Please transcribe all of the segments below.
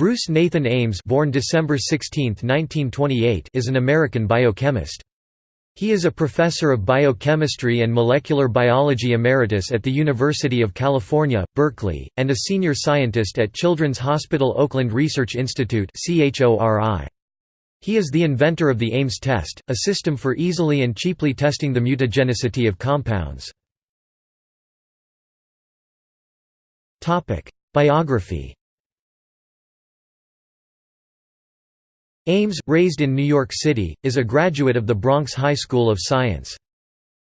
Bruce Nathan Ames born December 16, 1928, is an American biochemist. He is a professor of biochemistry and molecular biology emeritus at the University of California, Berkeley, and a senior scientist at Children's Hospital Oakland Research Institute He is the inventor of the Ames test, a system for easily and cheaply testing the mutagenicity of compounds. Biography Ames, raised in New York City, is a graduate of the Bronx High School of Science.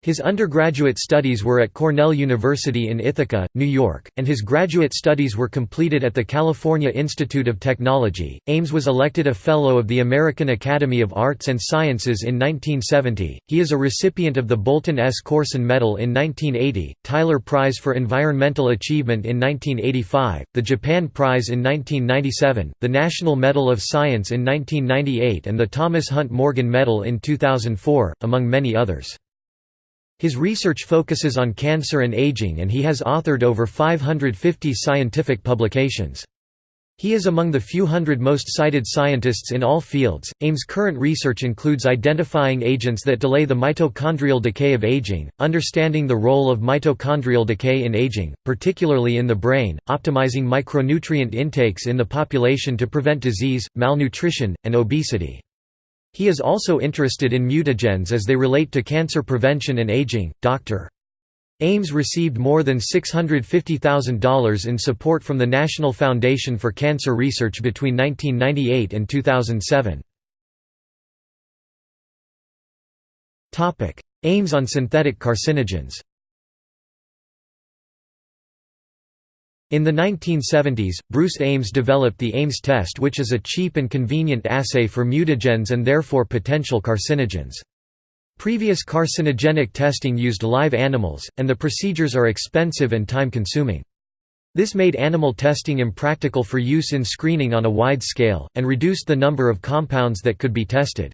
His undergraduate studies were at Cornell University in Ithaca, New York, and his graduate studies were completed at the California Institute of Technology. Ames was elected a Fellow of the American Academy of Arts and Sciences in 1970. He is a recipient of the Bolton S. Corson Medal in 1980, Tyler Prize for Environmental Achievement in 1985, the Japan Prize in 1997, the National Medal of Science in 1998, and the Thomas Hunt Morgan Medal in 2004, among many others. His research focuses on cancer and aging and he has authored over 550 scientific publications. He is among the few hundred most cited scientists in all fields. Ames' current research includes identifying agents that delay the mitochondrial decay of aging, understanding the role of mitochondrial decay in aging, particularly in the brain, optimizing micronutrient intakes in the population to prevent disease, malnutrition, and obesity. He is also interested in mutagens as they relate to cancer prevention and aging. Dr. Ames received more than $650,000 in support from the National Foundation for Cancer Research between 1998 and 2007. Ames on synthetic carcinogens In the 1970s, Bruce Ames developed the Ames test which is a cheap and convenient assay for mutagens and therefore potential carcinogens. Previous carcinogenic testing used live animals, and the procedures are expensive and time-consuming. This made animal testing impractical for use in screening on a wide scale, and reduced the number of compounds that could be tested.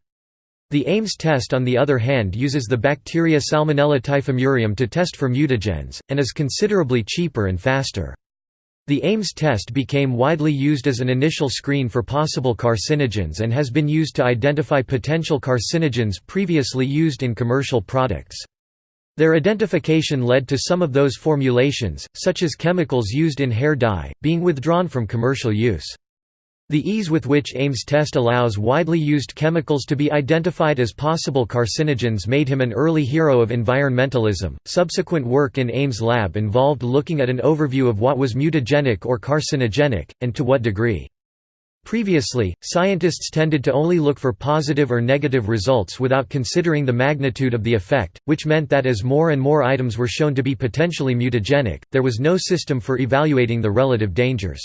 The Ames test on the other hand uses the bacteria Salmonella typhimurium to test for mutagens, and is considerably cheaper and faster. The Ames test became widely used as an initial screen for possible carcinogens and has been used to identify potential carcinogens previously used in commercial products. Their identification led to some of those formulations, such as chemicals used in hair dye, being withdrawn from commercial use. The ease with which Ames test allows widely used chemicals to be identified as possible carcinogens made him an early hero of environmentalism. Subsequent work in Ames' lab involved looking at an overview of what was mutagenic or carcinogenic, and to what degree. Previously, scientists tended to only look for positive or negative results without considering the magnitude of the effect, which meant that as more and more items were shown to be potentially mutagenic, there was no system for evaluating the relative dangers.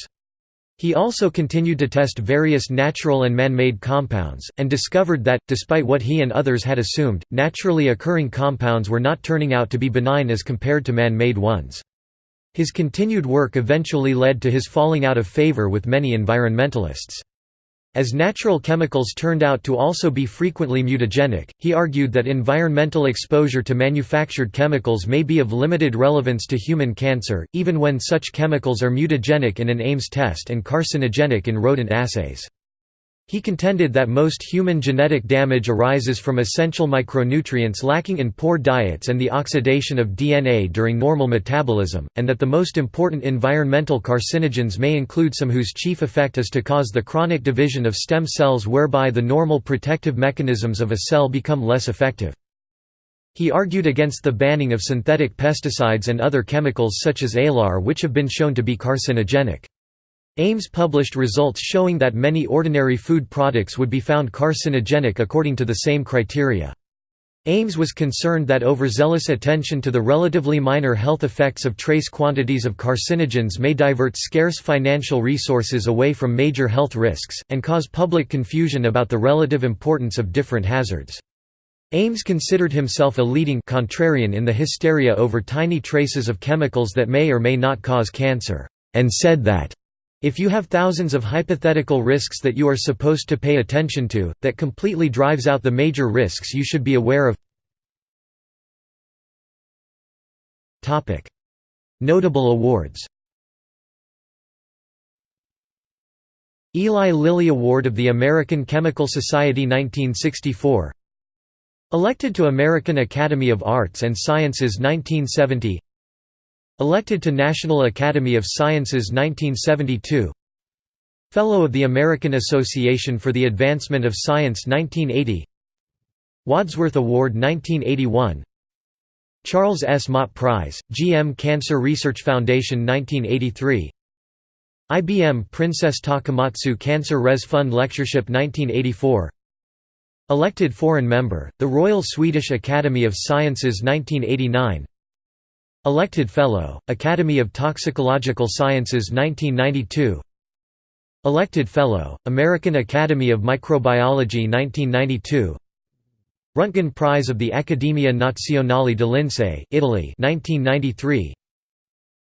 He also continued to test various natural and man-made compounds, and discovered that, despite what he and others had assumed, naturally occurring compounds were not turning out to be benign as compared to man-made ones. His continued work eventually led to his falling out of favor with many environmentalists. As natural chemicals turned out to also be frequently mutagenic, he argued that environmental exposure to manufactured chemicals may be of limited relevance to human cancer, even when such chemicals are mutagenic in an Ames test and carcinogenic in rodent assays. He contended that most human genetic damage arises from essential micronutrients lacking in poor diets and the oxidation of DNA during normal metabolism, and that the most important environmental carcinogens may include some whose chief effect is to cause the chronic division of stem cells whereby the normal protective mechanisms of a cell become less effective. He argued against the banning of synthetic pesticides and other chemicals such as alar which have been shown to be carcinogenic. Ames published results showing that many ordinary food products would be found carcinogenic according to the same criteria. Ames was concerned that overzealous attention to the relatively minor health effects of trace quantities of carcinogens may divert scarce financial resources away from major health risks, and cause public confusion about the relative importance of different hazards. Ames considered himself a leading contrarian in the hysteria over tiny traces of chemicals that may or may not cause cancer, and said that if you have thousands of hypothetical risks that you are supposed to pay attention to, that completely drives out the major risks you should be aware of. Notable awards. Eli Lilly Award of the American Chemical Society 1964 Elected to American Academy of Arts and Sciences 1970 Elected to National Academy of Sciences 1972 Fellow of the American Association for the Advancement of Science 1980 Wadsworth Award 1981 Charles S. Mott Prize, GM Cancer Research Foundation 1983 IBM Princess Takamatsu Cancer Res Fund Lectureship 1984 Elected foreign member, the Royal Swedish Academy of Sciences 1989 Elected Fellow, Academy of Toxicological Sciences 1992 Elected Fellow, American Academy of Microbiology 1992 Röntgen Prize of the Accademia Nazionale dei Lincei Italy 1993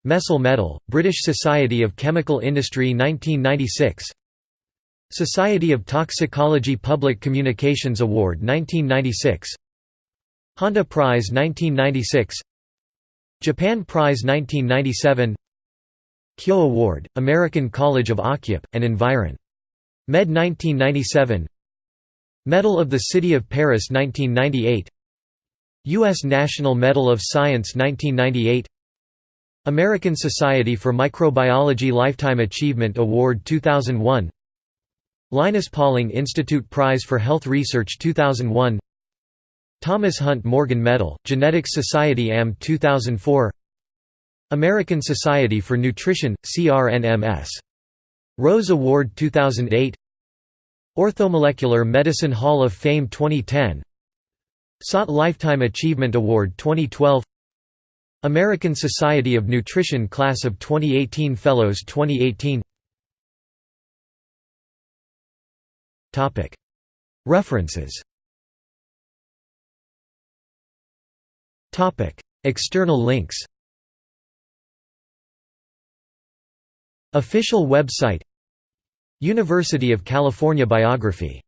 Messel Medal, British Society of Chemical Industry 1996 Society of Toxicology Public Communications Award 1996 Honda Prize 1996 Japan Prize 1997 Kehoe Award, American College of Occup, and Environ. Med 1997 Medal of the City of Paris 1998 U.S. National Medal of Science 1998 American Society for Microbiology Lifetime Achievement Award 2001 Linus Pauling Institute Prize for Health Research 2001 Thomas Hunt Morgan Medal, Genetics Society AM 2004 American Society for Nutrition, CRNMS. Rose Award 2008 Orthomolecular Medicine Hall of Fame 2010 SOT Lifetime Achievement Award 2012 American Society of Nutrition Class of 2018 Fellows 2018 References External links Official website University of California biography